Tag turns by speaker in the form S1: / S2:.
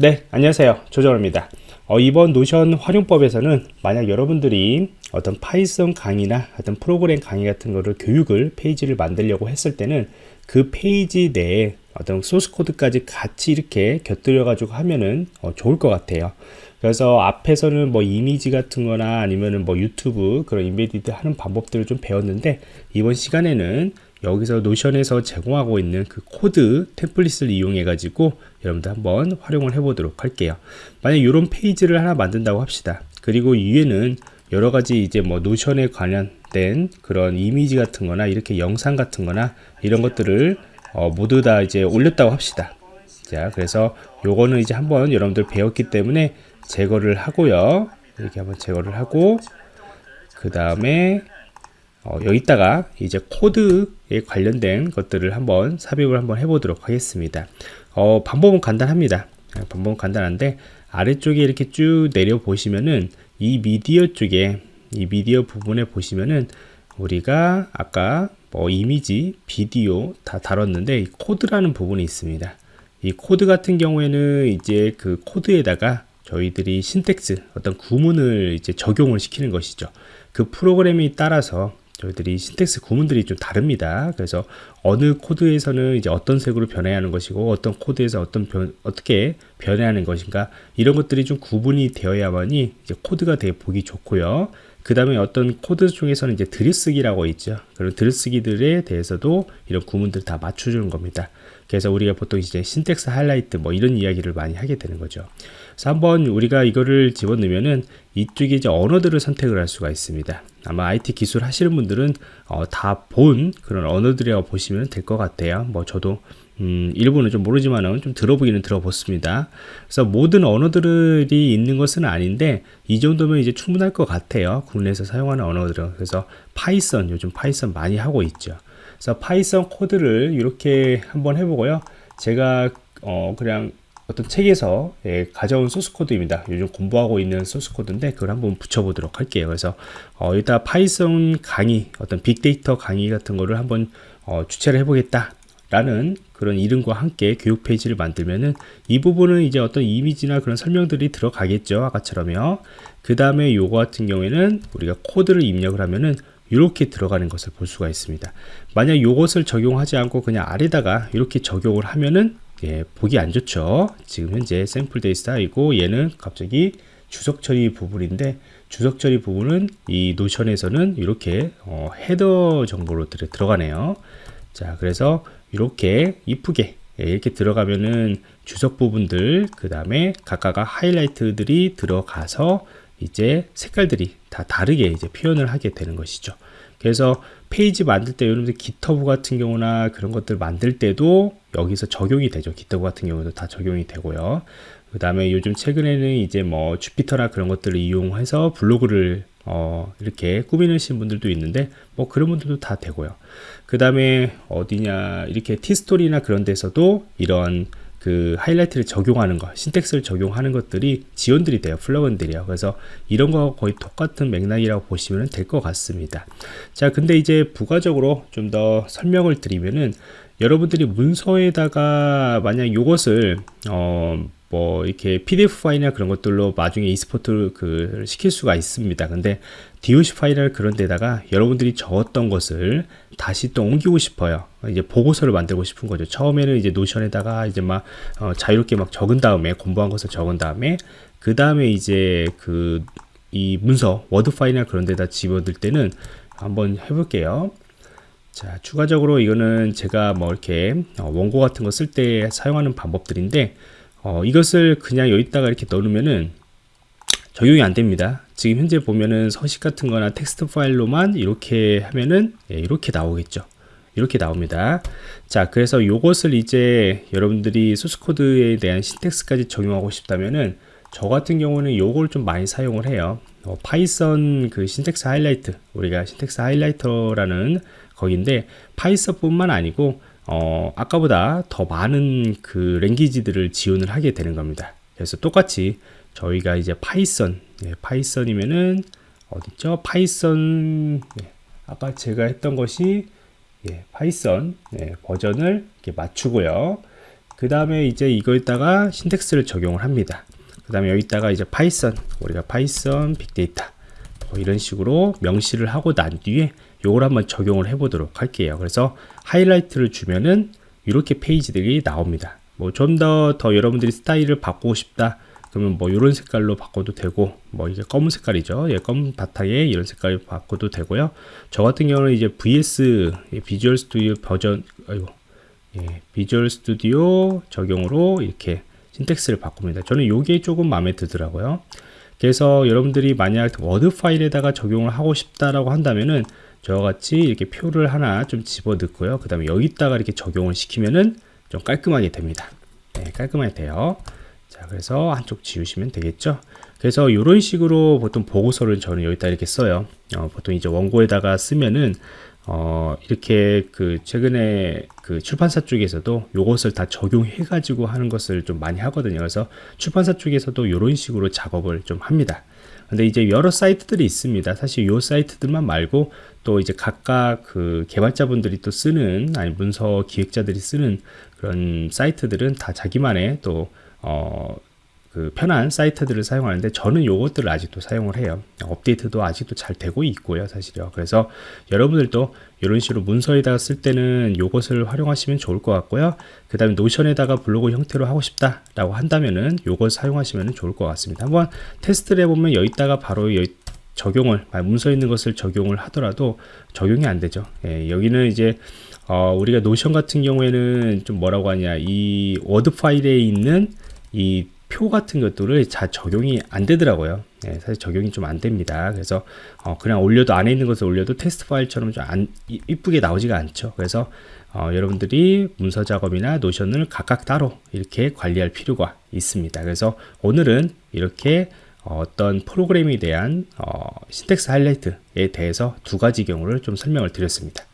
S1: 네 안녕하세요. 조정호입니다. 어, 이번 Notion 활용법에서는 만약 여러분들이 어떤 Python 강의나 어떤 프로그램 강의 같은 거를 교육을 페이지를 만들려고 했을 때는 그 페이지 내에 어떤 소스 코드까지 같이 이렇게 곁들여 가지고 하면은 어, 좋을 것 같아요. 그래서 앞에서는 뭐 이미지 같은 거나 아니면은 뭐 유튜브 그런 embedded 하는 방법들을 좀 배웠는데 이번 시간에는 여기서 노션에서 제공하고 있는 그 코드 템플릿을 이용해 가지고 여러분들 한번 활용을 해 보도록 할게요. 만약 이런 페이지를 하나 만든다고 합시다. 그리고 위에는 여러 가지 이제 뭐 노션에 관련된 그런 이미지 같은 거나 이렇게 영상 같은 거나 이런 것들을 어 모두 다 이제 올렸다고 합시다. 자 그래서 요거는 이제 한번 여러분들 배웠기 때문에 제거를 하고요. 이렇게 한번 제거를 하고 그 다음에 어, 여기다가 이제 코드에 관련된 것들을 한번 삽입을 한번 해보도록 하겠습니다. 어, 방법은 간단합니다. 아, 방법은 간단한데 아래쪽에 이렇게 쭉 내려 보시면은 이 미디어 쪽에 이 미디어 부분에 보시면은 우리가 아까 뭐 이미지, 비디오 다 다뤘는데 코드라는 부분이 있습니다. 이 코드 같은 경우에는 이제 그 코드에다가 저희들이 syntax 어떤 구문을 이제 적용을 시키는 것이죠. 그 프로그램에 따라서 저희들이 syntax 구문들이 좀 다릅니다. 그래서 어느 코드에서는 이제 어떤 색으로 변해야 하는 것이고 어떤 코드에서 어떤 변, 어떻게 변해야 하는 것인가 이런 것들이 좀 구분이 되어야만이 이제 코드가 되게 보기 좋고요. 그 다음에 어떤 코드 중에서는 이제 들여쓰기라고 있죠. 그런 들여쓰기들에 대해서도 이런 구문들 다 맞춰주는 겁니다. 그래서 우리가 보통 이제 syntax highlight 뭐 이런 이야기를 많이 하게 되는 거죠. 한번 우리가 이거를 집어넣으면은 이쪽에 이제 언어들을 선택을 할 수가 있습니다. 아마 IT 기술 하시는 분들은 어, 다 본 그런 언어들이라고 보시면 될 것 같아요. 뭐 저도 음, 일부는 좀 모르지만은 좀 들어보기는 들어봤습니다. 그래서 모든 언어들이 있는 것은 아닌데 이 정도면 이제 충분할 것 같아요. 국내에서 사용하는 언어들은 그래서 Python 요즘 Python 많이 하고 있죠. 그래서 Python 코드를 이렇게 한번 해보고요. 제가 어, 그냥 어떤 책에서 예, 가져온 소스 코드입니다. 요즘 공부하고 있는 소스 코드인데 그걸 한번 붙여보도록 할게요. 그래서 어, 일단 Python 강의, 어떤 빅데이터 강의 같은 거를 한번 어, 주최를 해보겠다. 라는 그런 이름과 함께 교육 페이지를 만들면은 이 부분은 이제 어떤 이미지나 그런 설명들이 들어가겠죠 아까처럼요 그 다음에 요거 같은 경우에는 우리가 코드를 입력을 하면은 이렇게 들어가는 것을 볼 수가 있습니다 만약 요것을 적용하지 않고 그냥 아래다가 이렇게 적용을 하면은 예, 보기 안 좋죠. 지금 현재 샘플 데이터이고 얘는 갑자기 주석 처리 부분인데 주석 처리 부분은 이 Notion에서는 이렇게 어, 헤더 정보로 들, 들어가네요. 자, 그래서 이렇게 이쁘게 예, 이렇게 들어가면은 주석 부분들 그 다음에 각각 하이라이트들이 들어가서 이제 색깔들이 다 다르게 이제 표현을 하게 되는 것이죠. 그래서 페이지 만들 때 여러분들 GitHub 같은 경우나 그런 것들 만들 때도 여기서 적용이 되죠. GitHub 같은 경우도 다 적용이 되고요. 그 다음에 요즘 최근에는 이제 뭐 주피터나 그런 것들을 이용해서 블로그를 어 이렇게 꾸미는 분들도 있는데 뭐 그런 분들도 다 되고요. 그 다음에 어디냐 이렇게 티스토리나 그런 데서도 이런 그 하이라이트를 적용하는 것, 신텍스를 적용하는 것들이 지원들이 돼요. 플러그인들이요. 그래서 이런 거 거의 똑같은 맥락이라고 보시면 될 것 같습니다. 자, 근데 이제 부가적으로 좀 더 설명을 드리면은 여러분들이 문서에다가 만약 이것을 어, 뭐 이렇게 PDF 파일이나 그런 것들로 나중에 export 그 시킬 수가 있습니다. 근데 DOC 파일을 그런 데다가 여러분들이 적었던 것을 다시 또 옮기고 싶어요. 이제 보고서를 만들고 싶은 거죠. 처음에는 이제 Notion에다가 이제 막 어, 자유롭게 막 적은 다음에 공부한 것을 적은 다음에 그 다음에 이제 그 이 문서 워드 파일이나 그런 데다 집어넣을 때는 한번 해볼게요. 자 추가적으로 이거는 제가 뭐 이렇게 어, 원고 같은 거 쓸 때 사용하는 방법들인데 어, 이것을 그냥 여기다가 이렇게 넣으면은 적용이 안 됩니다. 지금 현재 보면은 서식 같은 거나 텍스트 파일로만 이렇게 하면은 예, 이렇게 나오겠죠. 이렇게 나옵니다. 자, 그래서 이것을 이제 여러분들이 소스 코드에 대한 syntax까지 적용하고 싶다면은 저 같은 경우는 요걸 좀 많이 사용을 해요. 어, Python 그 syntax highlight 우리가 syntax highlighter라는 거기인데 Python뿐만 아니고 어, 아까보다 더 많은 그 language들을 지원을 하게 되는 겁니다. 그래서 똑같이 저희가 이제 Python, 예, Python이면은 어딨죠? Python, 예, 아까 제가 했던 것이 예, Python 예, 버전을 맞추고요. 그 다음에 이제 이거에다가 syntax를 적용을 합니다. 그 다음에 여기다가 이제 Python 우리가 Python 빅데이터 뭐 이런 식으로 명시를 하고 난 뒤에 요걸 한번 적용을 해 보도록 할게요. 그래서 하이라이트를 주면은 이렇게 페이지들이 나옵니다. 뭐좀더더 여러분들이 스타일을 바꾸고 싶다. 그러면 뭐 이런 색깔로 바꿔도 되고 뭐 이게 검은 색깔이죠. 예, 검은 바탕에 이런 색깔 바꿔도 되고요. 저 같은 경우는 이제 VS Visual Studio 버전 아이고 예, Visual Studio 적용으로 이렇게 syntax를 바꿉니다. 저는 이게 조금 마음에 들더라고요. 그래서 여러분들이 만약 워드 파일에다가 적용을 하고 싶다라고 한다면은 저와 같이 이렇게 표를 하나 좀 집어 넣고요. 그 다음에 여기다가 이렇게 적용을 시키면은 좀 깔끔하게 됩니다. 네, 깔끔하게 돼요. 자 그래서 한쪽 지우시면 되겠죠? 그래서 이런 식으로 보통 보고서를 저는 여기다 이렇게 써요. 어, 보통 이제 원고에다가 쓰면은 어, 이렇게 그 최근에 그 출판사 쪽에서도 요것을 다 적용해 가지고 하는 것을 좀 많이 하거든요. 그래서 출판사 쪽에서도 이런 식으로 작업을 좀 합니다 근데 이제 여러 사이트들이 있습니다. 사실 요 사이트들만 말고 또 이제 각각 그 개발자분들이 또 쓰는 아니 문서 기획자들이 쓰는 그런 사이트들은 다 자기만의 또 어, 그 편한 사이트들을 사용하는데 저는 요것들을 아직도 사용을 해요. 업데이트도 아직도 잘 되고 있고요 사실요. 그래서 여러분들도 이런 식으로 문서에다가 쓸 때는 요것을 활용하시면 좋을 것 같고요. 그 다음에 Notion에다가 블로그 형태로 하고 싶다 라고 한다면은 요걸 사용하시면 좋을 것 같습니다. 한번 테스트를 해보면 여기다가 바로 여기 적용을 문서 있는 것을 적용을 하더라도 적용이 안 되죠. 예, 여기는 이제 어, 우리가 노션 같은 경우에는 좀 뭐라고 하냐 이 워드 파일에 있는 이 표 같은 것들을 잘 적용이 안 되더라고요. 예, 사실 적용이 좀 안 됩니다. 그래서 어, 그냥 올려도 안에 있는 것을 올려도 테스트 파일처럼 좀 안 이쁘게 나오지가 않죠. 그래서 어, 여러분들이 문서 작업이나 노션을 각각 따로 이렇게 관리할 필요가 있습니다. 그래서 오늘은 이렇게 어떤 프로그램에 대한 어, 신텍스 하이라이트에 대해서 두 가지 경우를 좀 설명을 드렸습니다.